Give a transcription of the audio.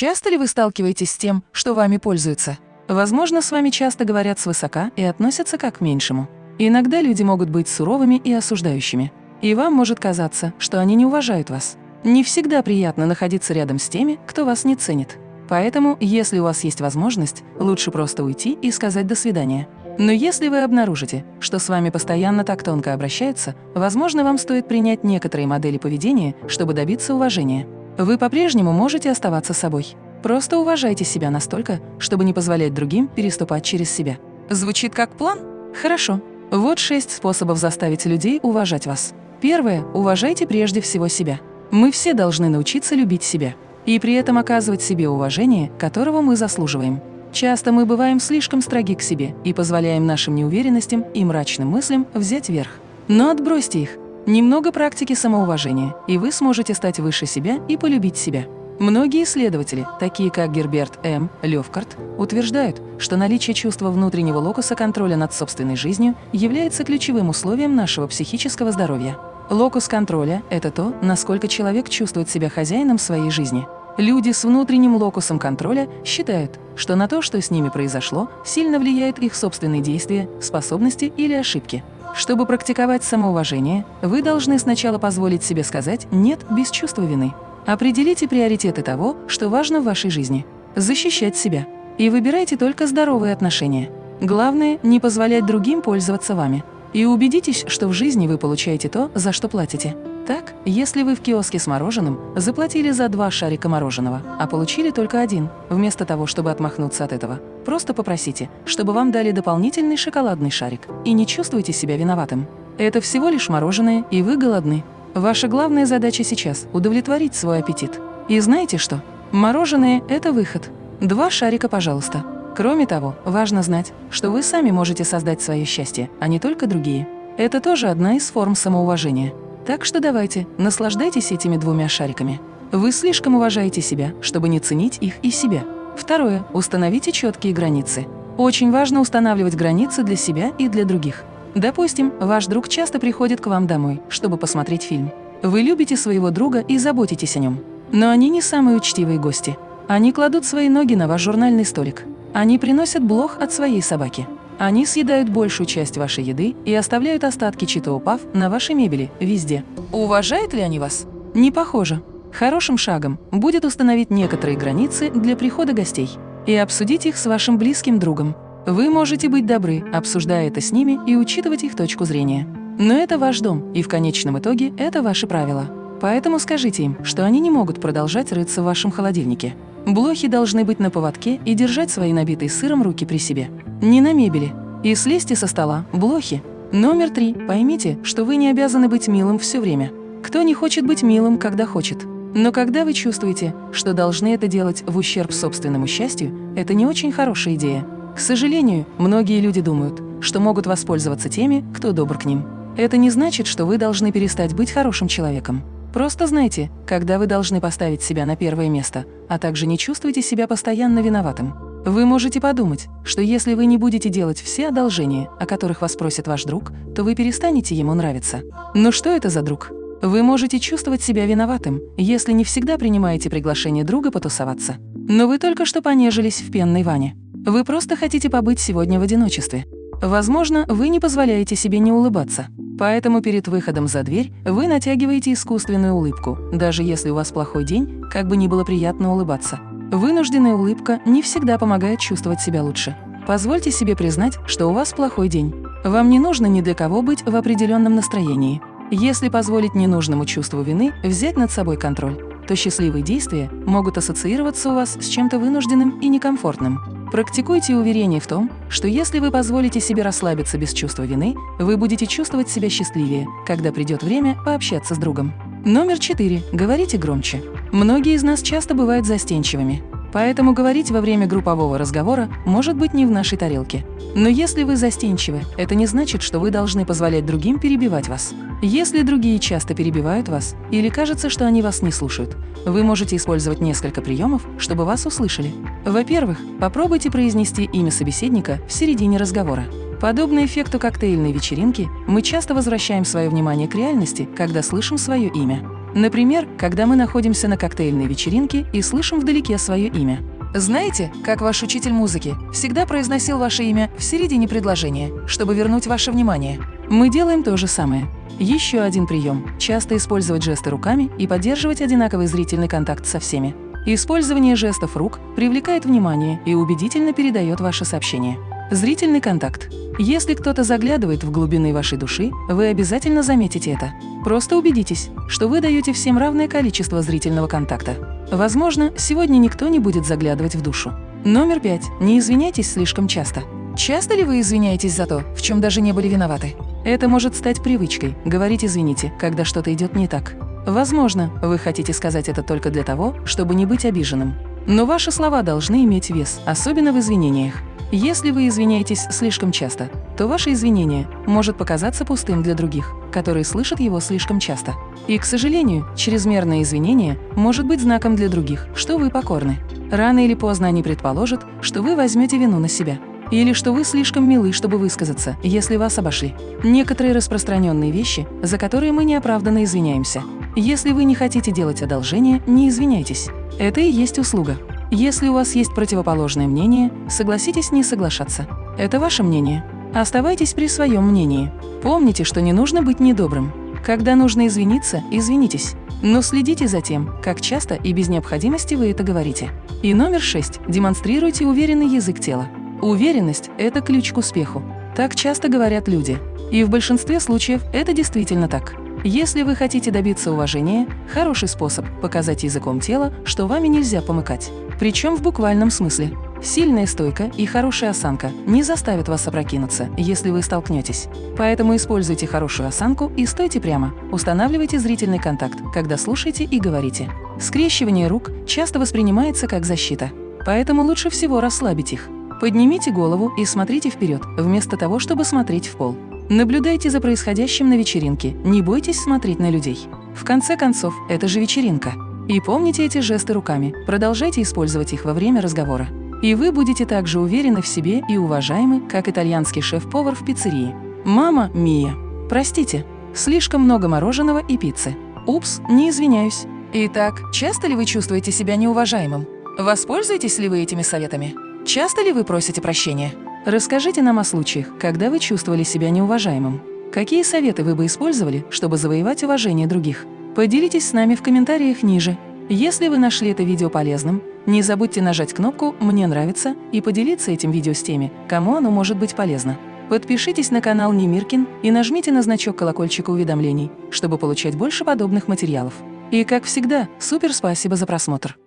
Часто ли вы сталкиваетесь с тем, что вами пользуются? Возможно, с вами часто говорят свысока и относятся как к меньшему. Иногда люди могут быть суровыми и осуждающими. И вам может казаться, что они не уважают вас. Не всегда приятно находиться рядом с теми, кто вас не ценит. Поэтому, если у вас есть возможность, лучше просто уйти и сказать «до свидания». Но если вы обнаружите, что с вами постоянно так тонко обращаются, возможно, вам стоит принять некоторые модели поведения, чтобы добиться уважения. Вы по-прежнему можете оставаться собой. Просто уважайте себя настолько, чтобы не позволять другим переступать через себя. Звучит как план? Хорошо. Вот шесть способов заставить людей уважать вас. Первое. Уважайте прежде всего себя. Мы все должны научиться любить себя и при этом оказывать себе уважение, которого мы заслуживаем. Часто мы бываем слишком строги к себе и позволяем нашим неуверенностям и мрачным мыслям взять верх. Но отбросьте их. Немного практики самоуважения, и вы сможете стать выше себя и полюбить себя. Многие исследователи, такие как Герберт М. Левкарт, утверждают, что наличие чувства внутреннего локуса контроля над собственной жизнью является ключевым условием нашего психического здоровья. Локус контроля – это то, насколько человек чувствует себя хозяином своей жизни. Люди с внутренним локусом контроля считают, что на то, что с ними произошло, сильно влияют их собственные действия, способности или ошибки. Чтобы практиковать самоуважение, вы должны сначала позволить себе сказать «нет» без чувства вины. Определите приоритеты того, что важно в вашей жизни. Защищать себя. И выбирайте только здоровые отношения. Главное – не позволять другим пользоваться вами. И убедитесь, что в жизни вы получаете то, за что платите. Так, если вы в киоске с мороженым заплатили за два шарика мороженого, а получили только один, вместо того, чтобы отмахнуться от этого, просто попросите, чтобы вам дали дополнительный шоколадный шарик, и не чувствуйте себя виноватым. Это всего лишь мороженое, и вы голодны. Ваша главная задача сейчас – удовлетворить свой аппетит. И знаете что? Мороженое – это выход. Два шарика, пожалуйста. Кроме того, важно знать, что вы сами можете создать свое счастье, а не только другие. Это тоже одна из форм самоуважения. Так что давайте, наслаждайтесь этими двумя шариками. Вы слишком уважаете себя, чтобы не ценить их и себя. Второе. Установите четкие границы. Очень важно устанавливать границы для себя и для других. Допустим, ваш друг часто приходит к вам домой, чтобы посмотреть фильм. Вы любите своего друга и заботитесь о нем. Но они не самые учтивые гости. Они кладут свои ноги на ваш журнальный столик. Они приносят блох от своей собаки. Они съедают большую часть вашей еды и оставляют остатки читоупав на вашей мебели везде. Уважают ли они вас? Не похоже. Хорошим шагом будет установить некоторые границы для прихода гостей и обсудить их с вашим близким другом. Вы можете быть добры, обсуждая это с ними и учитывать их точку зрения. Но это ваш дом, и в конечном итоге это ваши правила. Поэтому скажите им, что они не могут продолжать рыться в вашем холодильнике. Блохи должны быть на поводке и держать свои набитые сыром руки при себе. Не на мебели. И слезьте со стола, блохи. Номер три. Поймите, что вы не обязаны быть милым все время. Кто не хочет быть милым, когда хочет? Но когда вы чувствуете, что должны это делать в ущерб собственному счастью, это не очень хорошая идея. К сожалению, многие люди думают, что могут воспользоваться теми, кто добр к ним. Это не значит, что вы должны перестать быть хорошим человеком. Просто знайте, когда вы должны поставить себя на первое место, а также не чувствуйте себя постоянно виноватым. Вы можете подумать, что если вы не будете делать все одолжения, о которых вас просит ваш друг, то вы перестанете ему нравиться. Но что это за друг? Вы можете чувствовать себя виноватым, если не всегда принимаете приглашение друга потусоваться. Но вы только что понежились в пенной ванне. Вы просто хотите побыть сегодня в одиночестве. Возможно, вы не позволяете себе не улыбаться. Поэтому перед выходом за дверь вы натягиваете искусственную улыбку, даже если у вас плохой день, как бы ни было приятно улыбаться. Вынужденная улыбка не всегда помогает чувствовать себя лучше. Позвольте себе признать, что у вас плохой день. Вам не нужно ни для кого быть в определенном настроении. Если позволить ненужному чувству вины взять над собой контроль, то счастливые действия могут ассоциироваться у вас с чем-то вынужденным и некомфортным. Практикуйте уверение в том, что если вы позволите себе расслабиться без чувства вины, вы будете чувствовать себя счастливее, когда придет время пообщаться с другом. Номер четыре. Говорите громче. Многие из нас часто бывают застенчивыми, поэтому говорить во время группового разговора может быть не в нашей тарелке. Но если вы застенчивы, это не значит, что вы должны позволять другим перебивать вас. Если другие часто перебивают вас или кажется, что они вас не слушают, вы можете использовать несколько приемов, чтобы вас услышали. Во-первых, попробуйте произнести имя собеседника в середине разговора. Подобно эффекту коктейльной вечеринки, мы часто возвращаем свое внимание к реальности, когда слышим свое имя. Например, когда мы находимся на коктейльной вечеринке и слышим вдалеке свое имя. Знаете, как ваш учитель музыки всегда произносил ваше имя в середине предложения, чтобы вернуть ваше внимание? Мы делаем то же самое. Еще один прием – часто использовать жесты руками и поддерживать одинаковый зрительный контакт со всеми. Использование жестов рук привлекает внимание и убедительно передает ваше сообщение. Зрительный контакт. Если кто-то заглядывает в глубины вашей души, вы обязательно заметите это. Просто убедитесь, что вы даете всем равное количество зрительного контакта. Возможно, сегодня никто не будет заглядывать в душу. Номер пять. Не извиняйтесь слишком часто. Часто ли вы извиняетесь за то, в чем даже не были виноваты? Это может стать привычкой – говорить «извините», когда что-то идет не так. Возможно, вы хотите сказать это только для того, чтобы не быть обиженным. Но ваши слова должны иметь вес, особенно в извинениях. Если вы извиняетесь слишком часто, то ваше извинение может показаться пустым для других, которые слышат его слишком часто. И, к сожалению, чрезмерное извинение может быть знаком для других, что вы покорны. Рано или поздно они предположат, что вы возьмете вину на себя. Или что вы слишком милы, чтобы высказаться, если вас обошли. Некоторые распространенные вещи, за которые мы неоправданно извиняемся. Если вы не хотите делать одолжение, не извиняйтесь. Это и есть услуга. Если у вас есть противоположное мнение, согласитесь не соглашаться. Это ваше мнение. Оставайтесь при своем мнении. Помните, что не нужно быть недобрым. Когда нужно извиниться, извинитесь. Но следите за тем, как часто и без необходимости вы это говорите. И номер шесть. Демонстрируйте уверенный язык тела. Уверенность – это ключ к успеху. Так часто говорят люди. И в большинстве случаев это действительно так. Если вы хотите добиться уважения, хороший способ – показать языком тела, что вами нельзя помыкать. Причем в буквальном смысле. Сильная стойка и хорошая осанка не заставят вас опрокинуться, если вы столкнетесь. Поэтому используйте хорошую осанку и стойте прямо. Устанавливайте зрительный контакт, когда слушаете и говорите. Скрещивание рук часто воспринимается как защита, поэтому лучше всего расслабить их. Поднимите голову и смотрите вперед, вместо того, чтобы смотреть в пол. Наблюдайте за происходящим на вечеринке, не бойтесь смотреть на людей. В конце концов, это же вечеринка. И помните эти жесты руками, продолжайте использовать их во время разговора. И вы будете так же уверены в себе и уважаемы, как итальянский шеф-повар в пиццерии. Мама Мия. Простите, слишком много мороженого и пиццы. Упс, не извиняюсь. Итак, часто ли вы чувствуете себя неуважаемым? Воспользуетесь ли вы этими советами? Часто ли вы просите прощения? Расскажите нам о случаях, когда вы чувствовали себя неуважаемым. Какие советы вы бы использовали, чтобы завоевать уважение других? Поделитесь с нами в комментариях ниже. Если вы нашли это видео полезным, не забудьте нажать кнопку «Мне нравится» и поделиться этим видео с теми, кому оно может быть полезно. Подпишитесь на канал Немиркин и нажмите на значок колокольчика уведомлений, чтобы получать больше подобных материалов. И, как всегда, супер спасибо за просмотр!